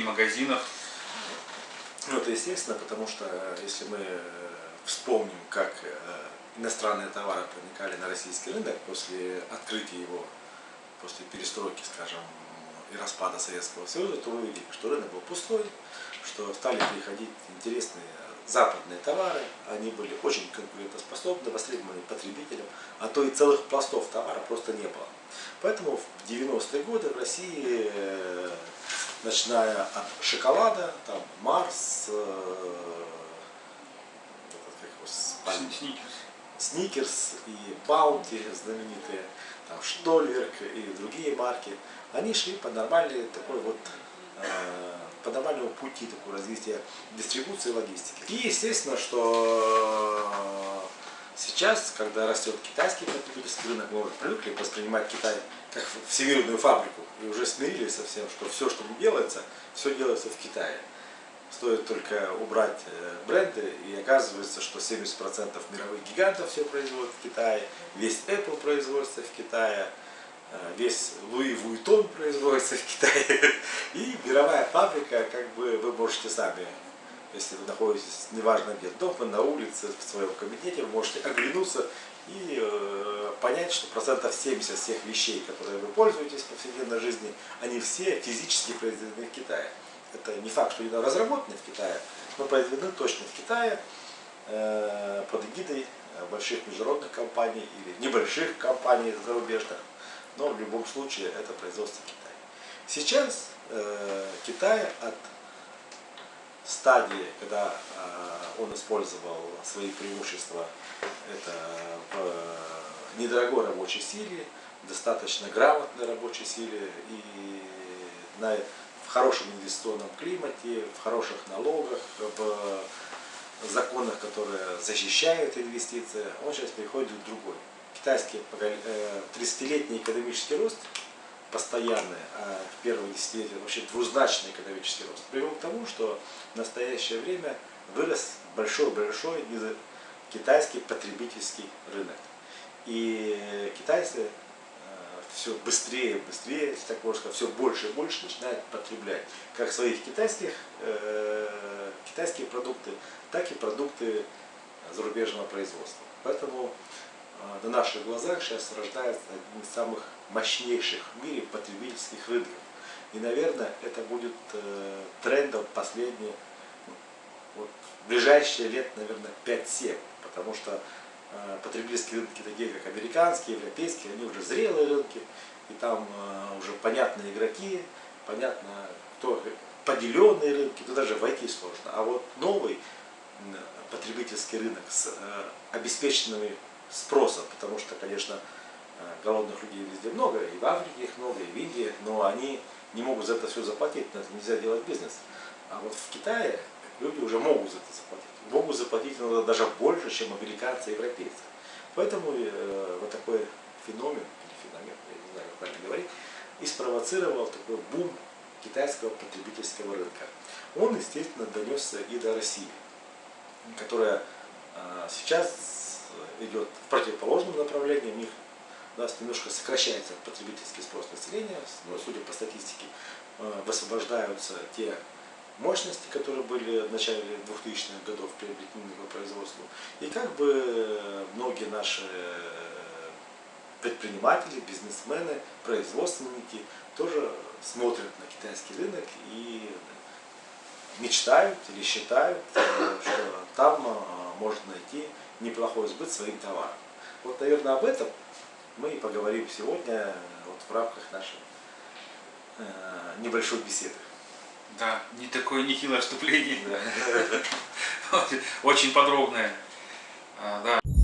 магазинах. Ну, это естественно, потому что если мы вспомним, как иностранные товары проникали на российский рынок после открытия его, после перестройки, скажем, и распада Советского Союза, то вы увидели, что рынок был пустой, что стали приходить интересные западные товары, они были очень конкурентоспособны, востребованы потребителям, а то и целых пластов товара просто не было. Поэтому в 90-е годы в России, э, начиная от шоколада, там Марс, э, Сникерс. Сникерс и Баунти знаменитые, там Штольверк и другие марки, они шли по нормальной такой вот э, по нормальному пути такого развития дистрибуции и логистики. И естественно, что сейчас, когда растет китайский потребительский рынок, мы привыкли воспринимать Китай как всемирную фабрику и уже смирились со всем, что все, что делается, все делается в Китае. Стоит только убрать э, бренды, и оказывается, что 70% мировых гигантов все производят в Китае, весь Apple производится в Китае, э, весь Луи Вуитон производится в Китае. И мировая фабрика, как бы вы можете сами, если вы находитесь, неважно где, дома, на улице, в своем кабинете, вы можете оглянуться и э, понять, что процентов 70 всех вещей, которые вы пользуетесь в повседневной жизни, они все физически произведены в Китае это не факт, что они разработаны в Китае, но произведены точно в Китае э, под эгидой больших международных компаний или небольших компаний зарубежных, но в любом случае это производство Китая. Сейчас э, Китай от стадии, когда э, он использовал свои преимущества, это в недорогой рабочей силе, достаточно грамотной рабочей силе и на в хорошем инвестиционном климате, в хороших налогах, в законах, которые защищают инвестиции, он сейчас переходит в другой. Китайский 30-летний э, экономический рост постоянный, а в первые десятилетия вообще двузначный экономический рост, привел к тому, что в настоящее время вырос большой-большой китайский потребительский рынок. И китайцы все быстрее, быстрее, если так можно сказать, все больше и больше начинает потреблять как своих китайских, э, китайские продукты, так и продукты зарубежного производства. Поэтому э, на наших глазах сейчас рождается один из самых мощнейших в мире потребительских рынков. И, наверное, это будет э, трендом последние, вот, в ближайшие лет, наверное, 5-7, потому что Э, потребительские рынки, такие как американские, европейские, они уже зрелые рынки, и там э, уже понятные игроки, понятно, кто поделенные рынки, то даже войти сложно. А вот новый потребительский рынок с э, спросом, потому что, конечно, голодных людей везде много, и в Африке их много, и в Индии, но они не могут за это все заплатить, на это нельзя делать бизнес. А вот в Китае люди уже могут за это заплатить могут заплатить иногда даже больше, чем американцы и европейцы. Поэтому э, вот такой феномен, или феномен, я не знаю, как правильно говорить, и спровоцировал такой бум китайского потребительского рынка. Он, естественно, донесся и до России, которая э, сейчас идет в противоположном направлении, у них нас немножко сокращается потребительский спрос населения, но, судя по статистике, э, высвобождаются те мощности, которые были в начале 2000-х годов приобретены по производству. И как бы многие наши предприниматели, бизнесмены, производственники тоже смотрят на китайский рынок и мечтают или считают, что там можно найти неплохой сбыт своим товарам. Вот, наверное, об этом мы и поговорим сегодня вот в рамках нашей э, небольшой беседы. Да, не такое нехилое вступление. Очень подробное. А, да.